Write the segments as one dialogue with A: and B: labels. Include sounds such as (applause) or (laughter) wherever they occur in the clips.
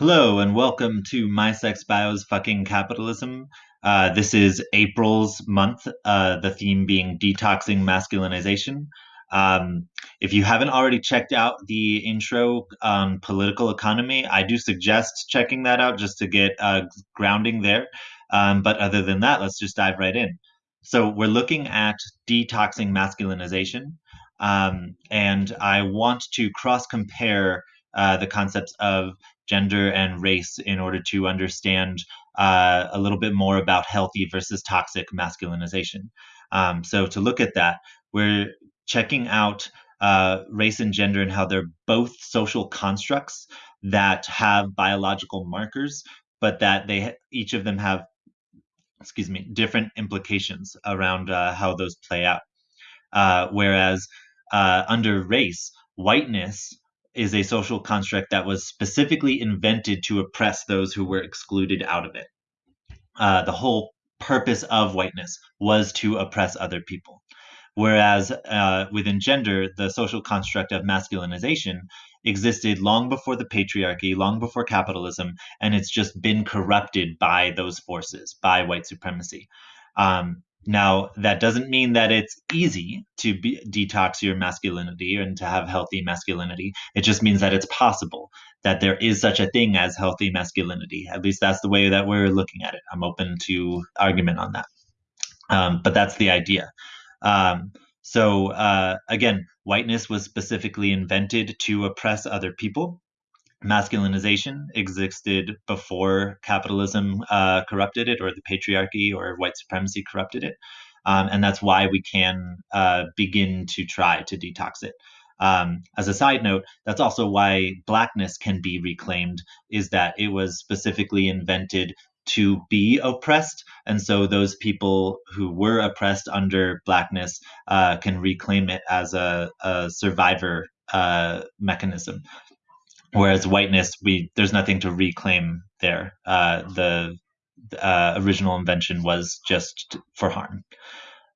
A: Hello and welcome to My Sex Bio's Fucking Capitalism. Uh, this is April's month, uh, the theme being detoxing masculinization. Um, if you haven't already checked out the intro on political economy, I do suggest checking that out just to get uh, grounding there. Um, but other than that, let's just dive right in. So, we're looking at detoxing masculinization, um, and I want to cross compare uh, the concepts of gender and race in order to understand uh, a little bit more about healthy versus toxic masculinization. Um, so, to look at that, we're checking out uh, race and gender and how they're both social constructs that have biological markers, but that they each of them have, excuse me, different implications around uh, how those play out. Uh, whereas uh, under race, whiteness is a social construct that was specifically invented to oppress those who were excluded out of it. Uh, the whole purpose of whiteness was to oppress other people. Whereas uh, within gender, the social construct of masculinization existed long before the patriarchy, long before capitalism, and it's just been corrupted by those forces, by white supremacy. Um, now, that doesn't mean that it's easy to be, detox your masculinity and to have healthy masculinity. It just means that it's possible, that there is such a thing as healthy masculinity. At least that's the way that we're looking at it. I'm open to argument on that. Um, but that's the idea. Um, so, uh, again, whiteness was specifically invented to oppress other people masculinization existed before capitalism uh, corrupted it, or the patriarchy or white supremacy corrupted it. Um, and that's why we can uh, begin to try to detox it. Um, as a side note, that's also why blackness can be reclaimed, is that it was specifically invented to be oppressed. And so those people who were oppressed under blackness uh, can reclaim it as a, a survivor uh, mechanism whereas whiteness we there's nothing to reclaim there. Uh, the uh, original invention was just for harm.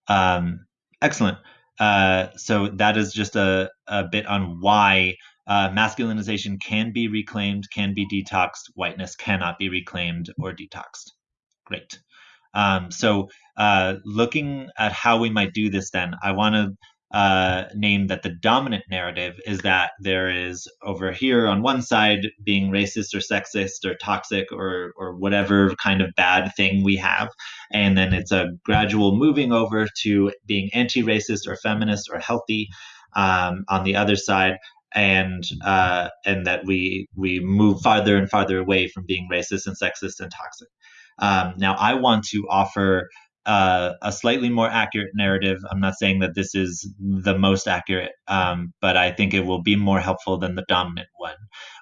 A: Um, excellent. Uh, so that is just a, a bit on why uh, masculinization can be reclaimed can be detoxed whiteness cannot be reclaimed or detoxed. Great. Um, so uh, looking at how we might do this then i want to uh, name that the dominant narrative is that there is over here on one side being racist or sexist or toxic or or whatever kind of bad thing we have, and then it's a gradual moving over to being anti-racist or feminist or healthy um, on the other side, and uh, and that we we move farther and farther away from being racist and sexist and toxic. Um, now, I want to offer uh, a slightly more accurate narrative. I'm not saying that this is the most accurate, um, but I think it will be more helpful than the dominant one,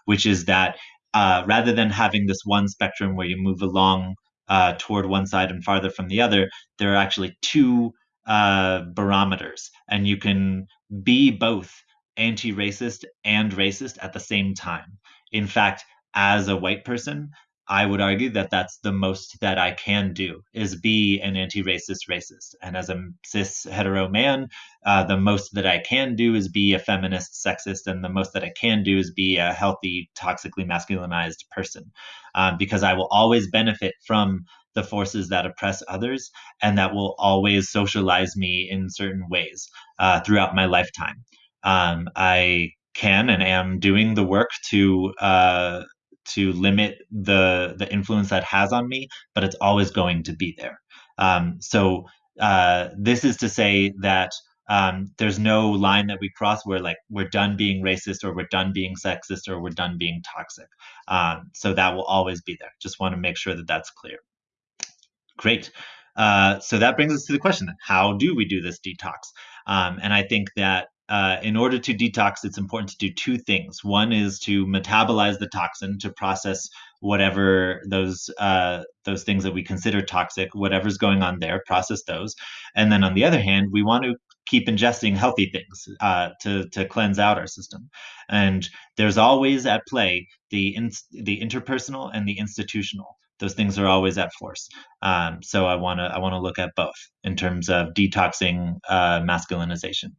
A: which is that uh, rather than having this one spectrum where you move along uh, toward one side and farther from the other, there are actually two uh, barometers, and you can be both anti racist and racist at the same time. In fact, as a white person, I would argue that that's the most that I can do is be an anti-racist racist. And as a cis hetero man, uh, the most that I can do is be a feminist sexist, and the most that I can do is be a healthy, toxically masculinized person, um, because I will always benefit from the forces that oppress others, and that will always socialize me in certain ways uh, throughout my lifetime. Um, I can and am doing the work to uh, to limit the the influence that has on me, but it's always going to be there. Um, so uh, this is to say that um, there's no line that we cross where like we're done being racist or we're done being sexist or we're done being toxic. Um, so that will always be there. Just want to make sure that that's clear. Great. Uh, so that brings us to the question: How do we do this detox? Um, and I think that uh, in order to detox, it's important to do two things. One is to metabolize the toxin to process whatever those uh, those things that we consider toxic, whatever's going on there, process those. And then on the other hand, we want to keep ingesting healthy things uh, to to cleanse out our system. And there's always at play the in, the interpersonal and the institutional. Those things are always at force. Um, so I want to I want to look at both in terms of detoxing uh, masculinization.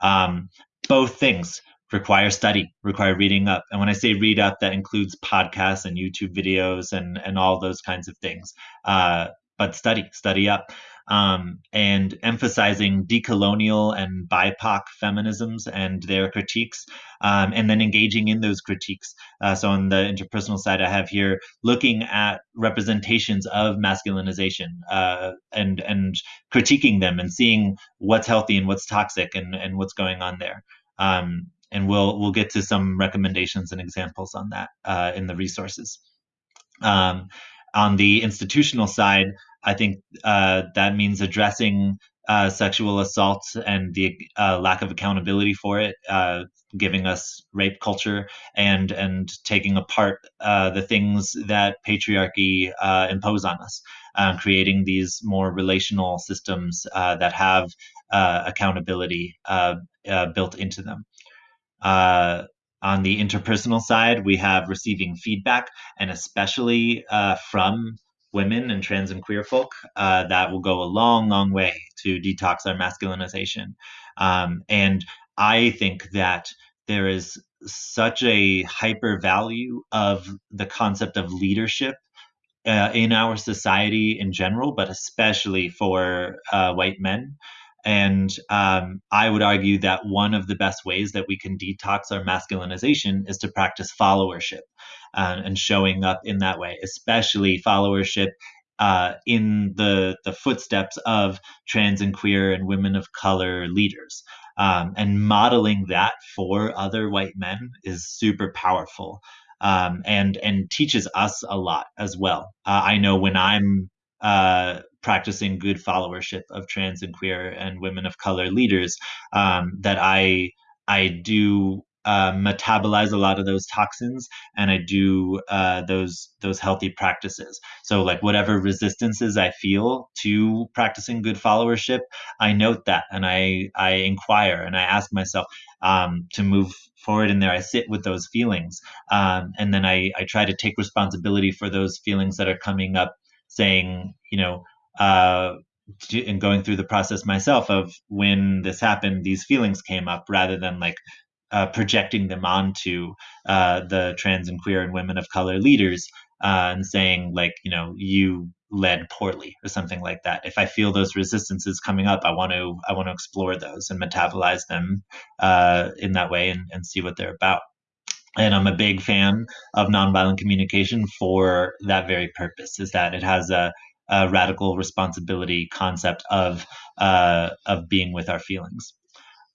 A: Um, both things require study, require reading up. And when I say read up, that includes podcasts and YouTube videos and and all those kinds of things. Uh, but study, study up um, and emphasizing decolonial and BIPOC feminisms and their critiques, um, and then engaging in those critiques. Uh, so on the interpersonal side, I have here looking at representations of masculinization uh, and and critiquing them and seeing what's healthy and what's toxic and and what's going on there. Um, and we'll we'll get to some recommendations and examples on that uh, in the resources. Um, on the institutional side, I think uh, that means addressing uh, sexual assault and the uh, lack of accountability for it, uh, giving us rape culture and and taking apart uh, the things that patriarchy uh, impose on us, creating these more relational systems that have accountability built into them. on the interpersonal side, we have receiving feedback, and especially from women and trans and queer folk, uh, that will go a long, long way to detox our masculinization. Um, and I think that there is such a hyper value of the concept of leadership uh, in our society in general, but especially for uh, white men. And um, I would argue that one of the best ways that we can detox our masculinization is to practice followership uh, and showing up in that way, especially followership uh, in the the footsteps of trans and queer and women of color leaders. Um, and modeling that for other white men is super powerful um, and and teaches us a lot as well. Uh, I know when I'm uh, practicing good followership of trans and queer and women of color leaders um, that I I do uh, metabolize a lot of those toxins and I do uh, those those healthy practices. So like whatever resistances I feel to practicing good followership, I note that and I I inquire and I ask myself um, to move forward in there. I sit with those feelings um, and then I I try to take responsibility for those feelings that are coming up, saying you know. Uh, and going through the process myself of when this happened, these feelings came up rather than like uh, projecting them onto uh, the trans and queer and women of color leaders uh, and saying like you know you led poorly or something like that. If i feel those resistances coming up i want to i want to explore those and metabolize them uh, in that way and, and see what they're about. And i'm a big fan of nonviolent communication for that very purpose is that it has a, a radical responsibility concept of uh, of being with our feelings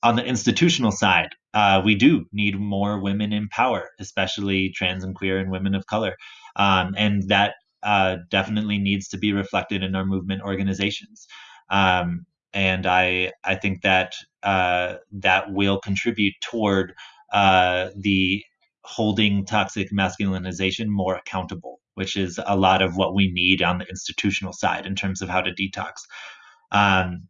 A: on the institutional side, uh, we do need more women in power, especially trans and queer and women of color. Um, and that uh, definitely needs to be reflected in our movement organizations. Um, and I, I think that uh, that will contribute toward uh, the holding toxic masculinization more accountable, which is a lot of what we need on the institutional side in terms of how to detox. Um,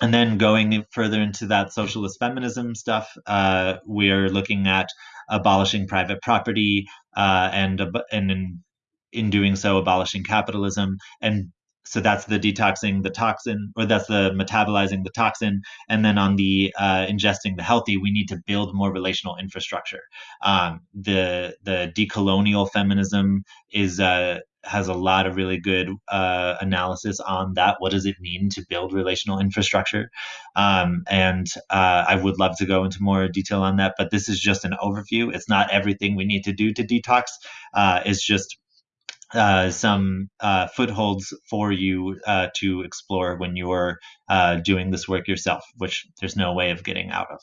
A: and then going further into that socialist feminism stuff, uh, we're looking at abolishing private property uh, and and in, in doing so abolishing capitalism and so that's the detoxing the toxin or that's the metabolizing the toxin and then on the uh, ingesting the healthy we need to build more relational infrastructure um, the the decolonial feminism is uh, has a lot of really good uh, analysis on that. What does it mean to build relational infrastructure? Um, and uh, I would love to go into more detail on that, but this is just an overview. It's not everything we need to do to detox. Uh, it's just uh, some uh, footholds for you uh, to explore when you're uh, doing this work yourself, which there's no way of getting out of.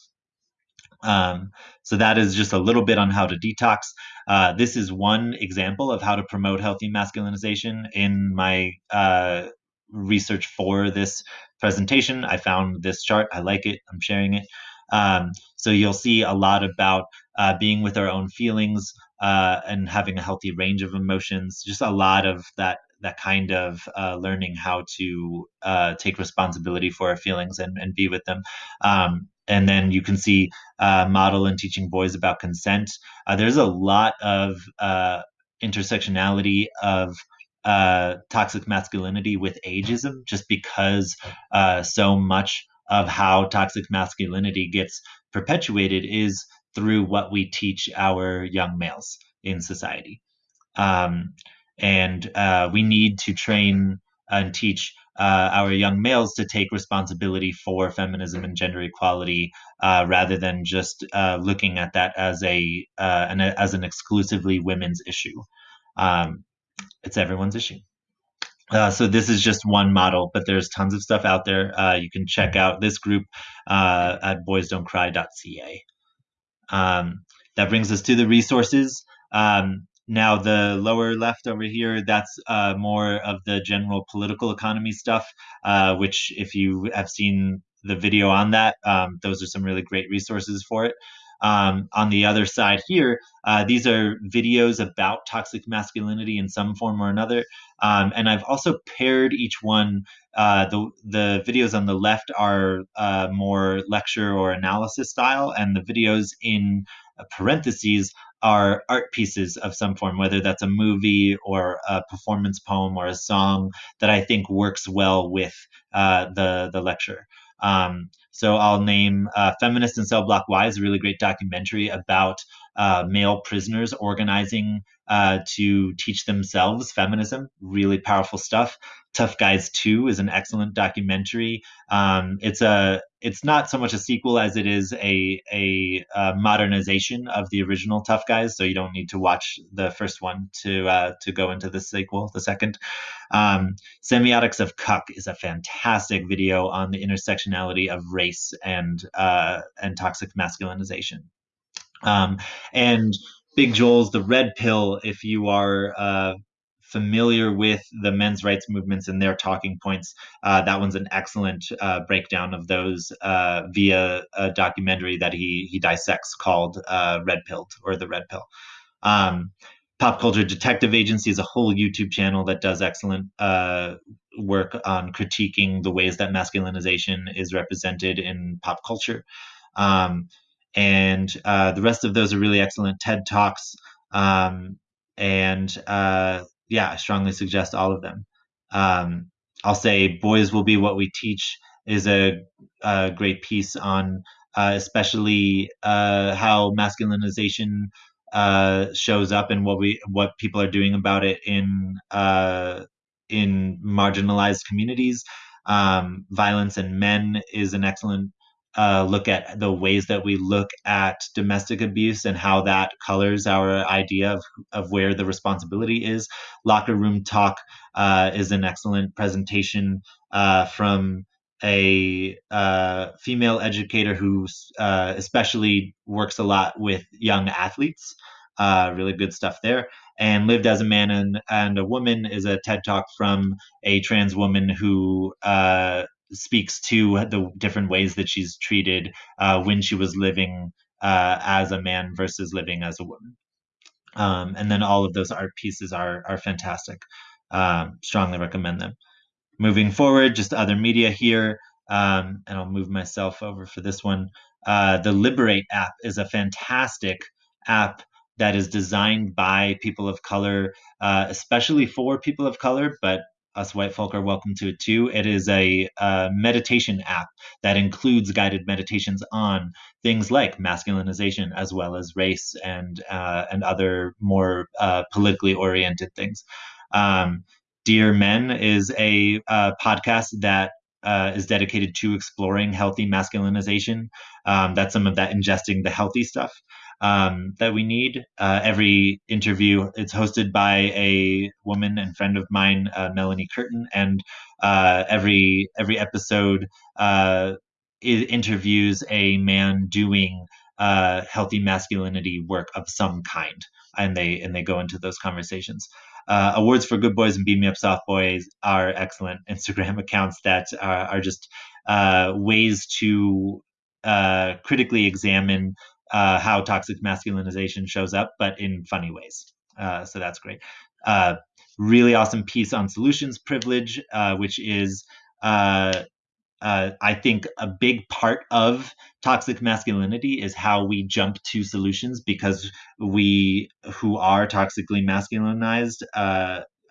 A: Um, so that is just a little bit on how to detox. Uh, this is one example of how to promote healthy masculinization in my research for this presentation. I found this chart. I like it. I'm sharing it. Um, so you'll see a lot about uh, being with our own feelings uh, and having a healthy range of emotions. Just a lot of that that kind of uh, learning how to uh, take responsibility for our feelings and, and be with them. Um, and then you can see uh, model and teaching boys about consent. Uh, there's a lot of intersectionality of uh, toxic masculinity with ageism, just because uh, so much of how toxic masculinity gets perpetuated is through what we teach our young males in society. Um, and uh, we need to train and teach uh, our young males to take responsibility for feminism and gender equality uh, rather than just uh, looking at that as a uh, an, as an exclusively women's issue. Um, it's everyone's issue. Uh, so this is just one model, but there's tons of stuff out there. Uh, you can check out this group uh, at boysdon'tcry.ca. Um, that brings us to the resources. Um, now the lower left over here, that's uh, more of the general political economy stuff, uh, which if you have seen the video on that, um, those are some really great resources for it. Um, on the other side here, uh, these are videos about toxic masculinity in some form or another. Um, and I've also paired each one. Uh, the the videos on the left are uh, more lecture or analysis style, and the videos in parentheses are art pieces of some form, whether that's a movie or a performance poem or a song that I think works well with uh, the the lecture. Um, so I'll name uh, Feminist in Cell Block Y is a really great documentary about uh, male prisoners organizing uh, to teach themselves feminism. Really powerful stuff. Tough Guise 2 is an excellent documentary. Um, it's a it's not so much a sequel as it is a, a, a modernization of the original Tough Guise. So you don't need to watch the first one to uh, to go into the sequel, the second. Um, Semiotics of Cuck is a fantastic video on the intersectionality of race and uh, and toxic masculinization. Um, and Big Joel's The Red Pill, if you are uh, familiar with the men's rights movements and their talking points, uh, that one's an excellent uh, breakdown of those uh, via a documentary that he he dissects called uh, Red Pilled or The Red Pill. Um, Pop Culture Detective Agency is a whole YouTube channel that does excellent uh, work on critiquing the ways that masculinization is represented in pop culture. Um, and uh, the rest of those are really excellent TED Talks. Um, and yeah, I strongly suggest all of them. Um, I'll say Boys Will Be What We Teach is a, a great piece on uh, especially uh, how masculinization uh, shows up and what we what people are doing about it in uh, in marginalized communities. Um, violence and men is an excellent uh, look at the ways that we look at domestic abuse and how that colors our idea of, of where the responsibility is. Locker room talk uh, is an excellent presentation uh, from a uh, female educator who uh, especially works a lot with young athletes. Uh, really good stuff there. And Lived as a Man and, and a Woman is a TED Talk from a trans woman who uh, speaks to the different ways that she's treated uh, when she was living uh, as a man versus living as a woman. Um, and then all of those art pieces are are fantastic. Um, strongly recommend them. Moving forward, just other media here, um, and I'll move myself over for this one. Uh, the Liberate app is a fantastic app that is designed by people of color, uh, especially for people of color, but us white folk are welcome to it too. It is a, a meditation app that includes guided meditations on things like masculinization as well as race and uh, and other more uh, politically oriented things. Um, Dear Men is a uh, podcast that uh, is dedicated to exploring healthy masculinization. Um, that's some of that ingesting the healthy stuff um, that we need. Uh, every interview it's hosted by a woman and friend of mine, uh, Melanie Curtin, and uh, every every episode uh, interviews a man doing uh, healthy masculinity work of some kind, and they and they go into those conversations. Uh, awards for good boys and beat me up soft boys are excellent instagram (laughs) accounts that are, are just ways to critically examine uh, how toxic masculinization shows up, but in funny ways. Uh, so that's great. Uh, really awesome piece on solutions privilege, uh, which is, uh, uh, I think, a big part of toxic masculinity is how we jump to solutions because we who are toxically masculinized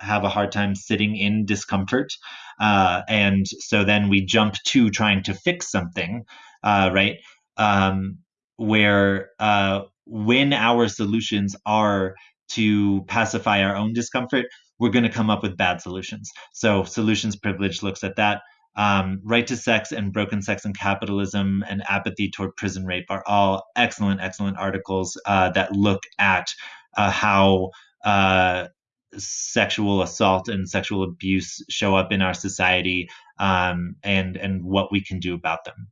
A: have a hard time sitting in discomfort. and so then we jump to trying to fix something, right? Um, where uh, when our solutions are to pacify our own discomfort, we're going to come up with bad solutions. So solutions privilege looks at that. Um, right to sex and broken sex and capitalism and apathy toward prison rape are all excellent, excellent articles uh, that look at uh, how uh, sexual assault and sexual abuse show up in our society um, and and what we can do about them.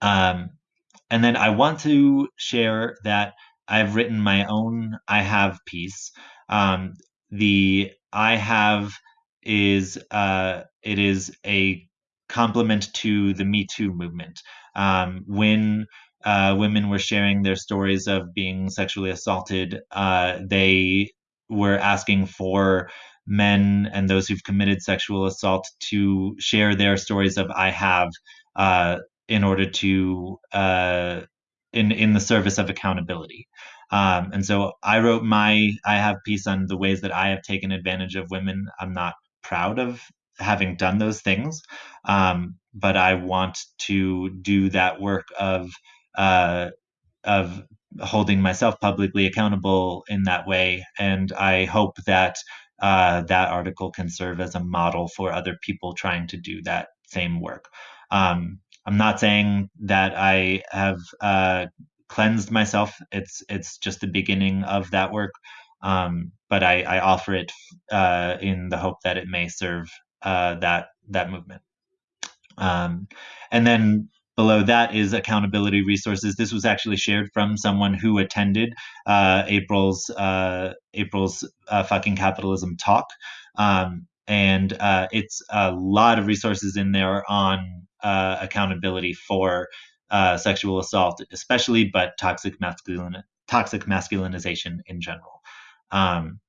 A: Um, and then I want to share that I've written my own I have piece. Um, the I have is uh, it is a complement to the Me Too movement. Um, when uh, women were sharing their stories of being sexually assaulted, uh, they were asking for men and those who've committed sexual assault to share their stories of I have uh, in order to uh, in in the service of accountability. Um, and so I wrote my I have piece on the ways that I have taken advantage of women. I'm not proud of having done those things, um, but I want to do that work of uh, of holding myself publicly accountable in that way. And I hope that uh, that article can serve as a model for other people trying to do that same work. Um, I'm not saying that I have uh, cleansed myself. It's it's just the beginning of that work, um, but I, I, offer it uh, in the hope that it may serve uh, that that movement. Um, and then below that is accountability resources. This was actually shared from someone who attended uh, April's uh, April's uh, fucking capitalism talk, um, and uh, it's a lot of resources in there on uh, accountability for uh, sexual assault, especially, but toxic masculine toxic masculinization in general. Um,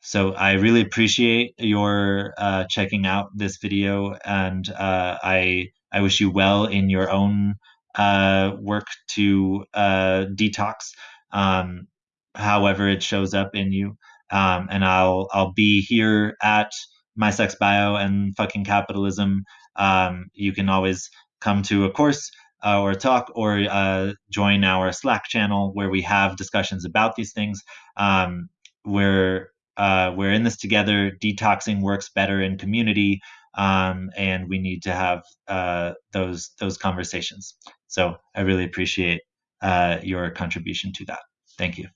A: so I really appreciate your checking out this video, and I I wish you well in your own uh, work to uh, detox, um, however it shows up in you. Um, and I'll I'll be here at my sex bio and fucking capitalism. Um, you can always come to a course uh, or talk or uh, join our Slack channel where we have discussions about these things. Um, we're uh, we're in this together. Detoxing works better in community um, and we need to have uh, those those conversations. So I really appreciate uh, your contribution to that. Thank you.